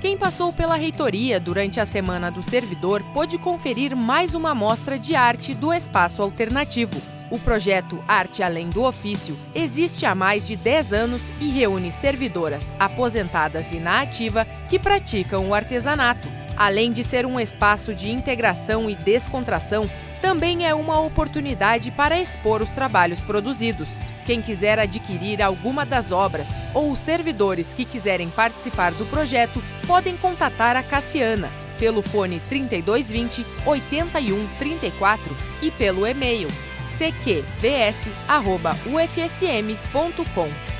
Quem passou pela reitoria durante a Semana do Servidor pôde conferir mais uma mostra de arte do espaço alternativo. O projeto Arte Além do Ofício existe há mais de 10 anos e reúne servidoras aposentadas e na ativa que praticam o artesanato. Além de ser um espaço de integração e descontração, também é uma oportunidade para expor os trabalhos produzidos. Quem quiser adquirir alguma das obras ou os servidores que quiserem participar do projeto podem contatar a Cassiana pelo fone 3220 8134 e pelo e-mail cqvs.ufsm.com.